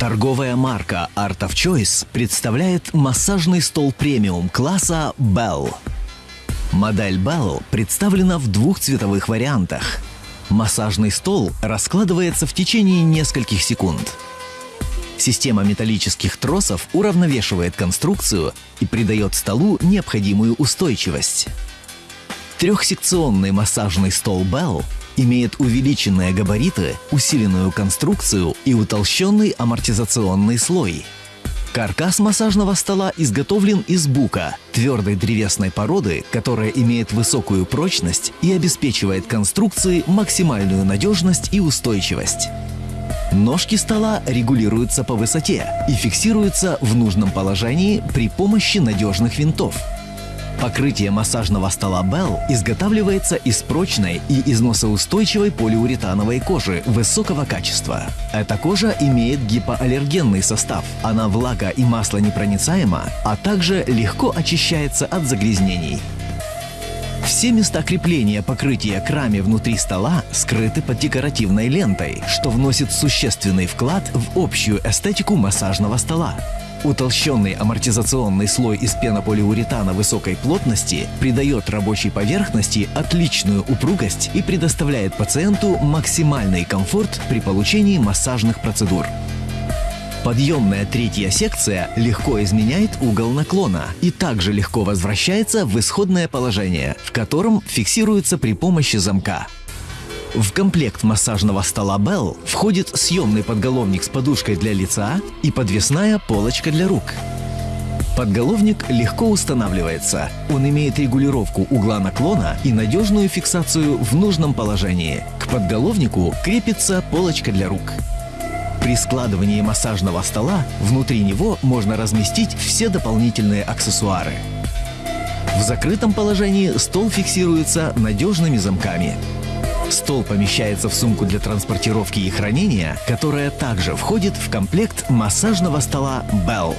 Торговая марка Art of Choice представляет массажный стол премиум класса Bell. Модель Bell представлена в двух цветовых вариантах. Массажный стол раскладывается в течение нескольких секунд. Система металлических тросов уравновешивает конструкцию и придает столу необходимую устойчивость. Трехсекционный массажный стол Bell имеет увеличенные габариты, усиленную конструкцию и утолщенный амортизационный слой. Каркас массажного стола изготовлен из бука, твердой древесной породы, которая имеет высокую прочность и обеспечивает конструкции максимальную надежность и устойчивость. Ножки стола регулируются по высоте и фиксируются в нужном положении при помощи надежных винтов. Покрытие массажного стола Bell изготавливается из прочной и износоустойчивой полиуретановой кожи высокого качества. Эта кожа имеет гипоаллергенный состав, она влага и масло непроницаема, а также легко очищается от загрязнений. Все места крепления покрытия к раме внутри стола скрыты под декоративной лентой, что вносит существенный вклад в общую эстетику массажного стола. Утолщенный амортизационный слой из пенополиуретана высокой плотности придает рабочей поверхности отличную упругость и предоставляет пациенту максимальный комфорт при получении массажных процедур. Подъемная третья секция легко изменяет угол наклона и также легко возвращается в исходное положение, в котором фиксируется при помощи замка. В комплект массажного стола Bell входит съемный подголовник с подушкой для лица и подвесная полочка для рук. Подголовник легко устанавливается. Он имеет регулировку угла наклона и надежную фиксацию в нужном положении. К подголовнику крепится полочка для рук. При складывании массажного стола внутри него можно разместить все дополнительные аксессуары. В закрытом положении стол фиксируется надежными замками. Стол помещается в сумку для транспортировки и хранения, которая также входит в комплект массажного стола Bell.